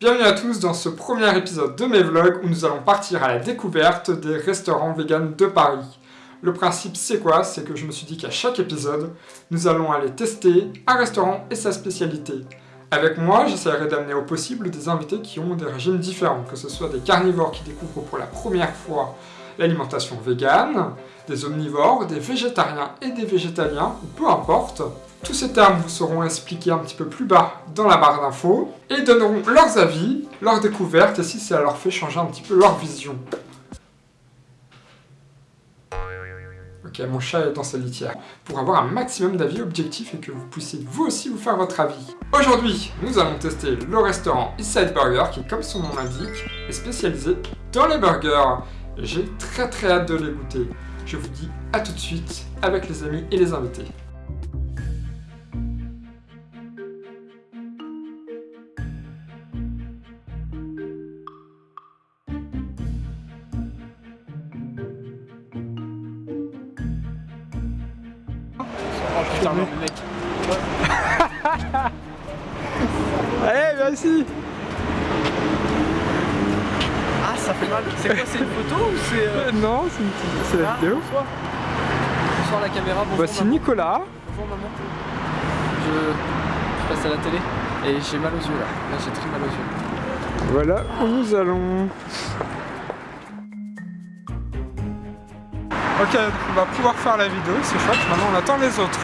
Bienvenue à tous dans ce premier épisode de mes vlogs où nous allons partir à la découverte des restaurants vegan de Paris. Le principe c'est quoi? C'est que je me suis dit qu'à chaque épisode, nous allons aller tester un restaurant et sa spécialité. Avec moi, j'essaierai d'amener au possible des invités qui ont des régimes différents, que ce soit des carnivores qui découvrent pour la première fois l'alimentation végane, des omnivores, des végétariens et des végétaliens, peu importe, tous ces termes vous seront expliqués un petit peu plus bas dans la barre d'infos et donneront leurs avis, leurs découvertes et si ça leur fait changer un petit peu leur vision. Ok, mon chat est dans sa litière. Pour avoir un maximum d'avis objectifs et que vous puissiez vous aussi vous faire votre avis. Aujourd'hui, nous allons tester le restaurant Eastside Burger qui, comme son nom l'indique, est spécialisé dans les burgers. J'ai très très hâte de les goûter. Je vous dis à tout de suite avec les amis et les invités. Putain, non, mec. Allez, merci Ah, ça fait mal. C'est quoi C'est une photo ou c'est. Euh... Non, c'est une c'est la Ah, vidéo. Bonsoir. Bonsoir la caméra. Bonjour. Voici maman. Nicolas. Bonjour maman. Je... je passe à la télé et j'ai mal aux yeux là. Là, j'ai très mal aux yeux. Voilà où nous allons. Ok, on va pouvoir faire la vidéo, c'est chouette. Maintenant, on attend les autres.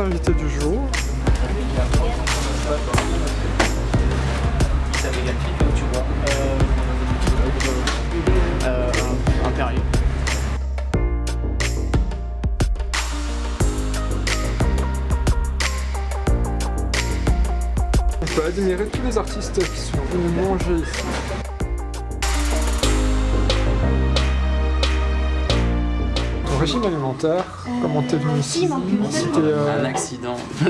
Invités du jour. Euh, un, un Perrier. On peut admirer tous les artistes qui sont venus manger ici. Ton régime alimentaire, comment t'es venu ici C'était euh, Un accident.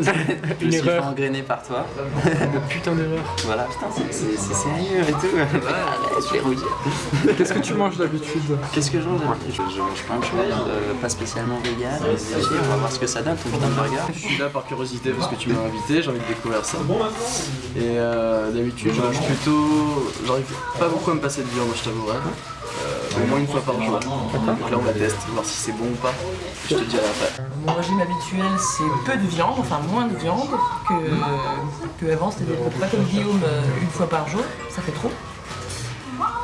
je me suis fait engrainer par toi. putain d'erreur. Voilà, putain, c'est- sérieux et tout. Arrête, je vais rougir. Qu'est-ce que tu manges d'habitude Qu'est-ce que je mange d'habitude je, je mange plein de choses, euh, pas spécialement vegan. on va voir ce que ça donne, ton putain de burger. Je suis là par curiosité parce que tu m'as invité, j'ai envie de découvrir ça. Et euh, d'habitude, je mange plutôt. J'arrive pas beaucoup à me passer de viande, je t'avouerai. Au moins une fois par jour. Donc là, on va tester, voir si c'est bon ou pas. Je te dirai après. Mon régime habituel, c'est peu de viande, enfin moins de viande que, que avant, c'est-à-dire pas comme Guillaume euh, une fois par jour, ça fait trop.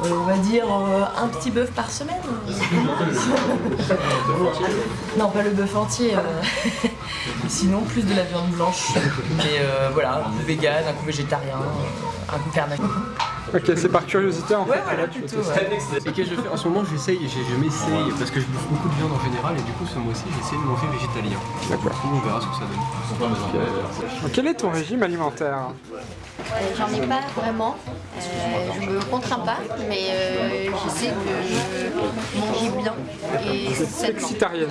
Euh, on va dire euh, un petit bœuf par semaine. non, pas le bœuf entier. Sinon, plus de la viande blanche. Mais voilà, un coup vegan, un coup végétarien, un coup carnacé. Ok, c'est par curiosité en fait. Ouais, voilà, plutôt. ouais. Et que je fais en ce moment, j'essaye, je, m'essaye parce que je bouffe beaucoup de viande en général et du coup ce mois-ci j'essaie de manger végétalien. D'accord. Du coup, on verra ce que ça donne. Quel est ton régime alimentaire? Euh, J'en ai pas vraiment. Euh, je me contrains pas, mais euh, je sais que manger bien et sainement. Flexitarienne.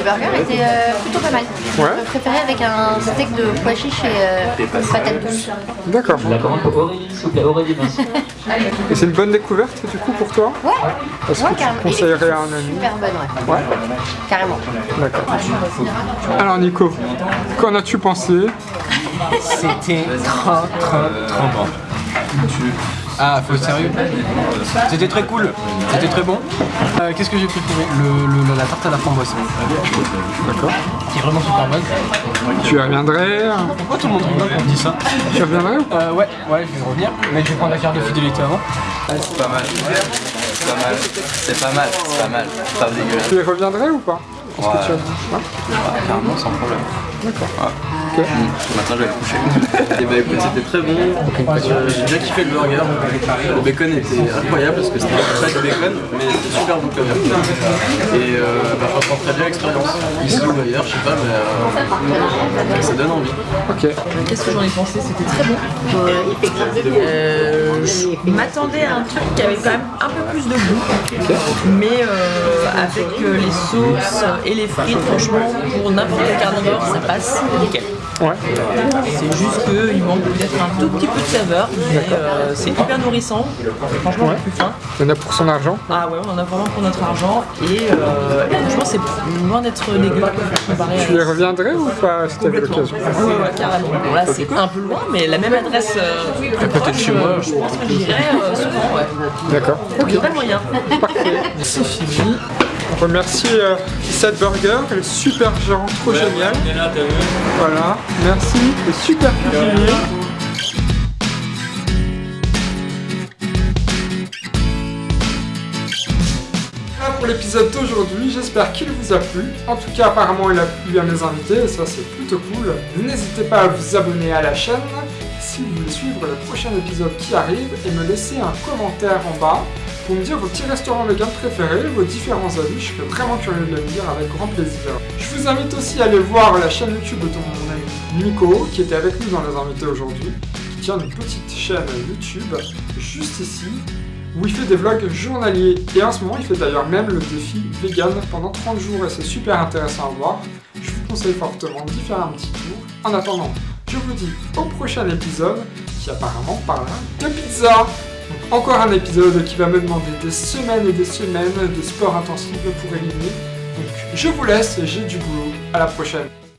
Le burger était euh, plutôt pas mal. Ouais. Je préférais avec un steak de pois chiche et euh, une patate douce. D'accord. La commande pour Aurélie, s'il vous plaît, Aurélie Vincent. Et c'est une bonne découverte du coup pour toi Ouais, Est-ce ouais, que tu conseillerais à un ami Super bonne, ouais. Ouais. Carrément. D'accord. Alors Nico, qu'en as-tu pensé C'était trop, trop, trop bon. Ah, faut être sérieux C'était très cool, c'était très bon. Euh, Qu'est-ce que j'ai préféré le, le- La tarte à la framboise. D'accord. Qui est vraiment super bonne. Tu reviendrais Pourquoi tout le monde rigole quand on dit ça Tu reviendrais euh, Ouais, ouais, je vais revenir, mais je vais prendre la carte de fidélité avant. C'est pas mal. C'est pas mal. C'est pas mal. C'est pas mal. Pas dégueulasse. Tu reviendrais ou pas Qu'est-ce que Ouais. tu as dit Ouais. Ouais, carrément, sans problème. D'accord. Ouais. Mmh. Maintenant, je vais me coucher. Et bah écoute, c'était très bon. Euh, J'ai bien kiffé le burger. Le bacon était incroyable parce que c'était pas du bacon, mais c'était super bon quand même. Et euh, bah, franchement, très bien l'expérience. Ici ou ailleurs, je sais pas, mais euh, ça donne envie. Ok. Qu'est-ce que j'en ai pensé? C'était très bon. Euh, je m'attendais à un truc qui avait quand même un peu plus de goût. Mais euh, avec euh, les sauces et les frites, franchement, pour n'importe quel carnivore, ça passe nickel. Ouais. C'est juste qu'il manque peut-être un tout petit peu de saveur, mais euh, c'est hyper nourrissant. Franchement, Ouais. plus faim. Il y en a pour son argent. Ah ouais, on en a vraiment pour notre argent. Et, euh, et franchement, c'est loin d'être dégueu comparé Tu y reviendrais ou pas si t'avais l'occasion Ouais, ouais, carrément. Bon, là, c'est un peu loin, mais la même adresse euh, à côté de chez moi, je pense que j'irai euh, souvent. Ouais. D'accord. Il y aurait moyen. C'est fini. On remercie euh, Sad Burger, le super gérant trop génial. Voilà, merci, le super. Voilà pour l'épisode d'aujourd'hui, j'espère qu'il vous a plu. En tout cas, apparemment, il a plu à mes invités, et ça c'est plutôt cool. N'hésitez pas à vous abonner à la chaîne si vous voulez suivre le prochain épisode qui arrive et me laisser un commentaire en bas pour me dire vos petits restaurants vegan préférés, vos différents avis, je serais vraiment curieux de le lire avec grand plaisir. Je vous invite aussi à aller voir la chaîne YouTube de mon Nico, qui était avec nous dans les invités aujourd'hui, qui tient une petite chaîne YouTube juste ici, où il fait des vlogs journaliers. Et en ce moment, il fait d'ailleurs même le défi vegan pendant 30 jours et c'est super intéressant à voir. Je vous conseille fortement d'y faire un petit tour. En attendant, je vous dis au prochain épisode qui apparemment parlera de pizza. Encore un épisode qui va me demander des semaines et des semaines de sport intensif pour éliminer. Donc je vous laisse, j'ai du boulot. À la prochaine.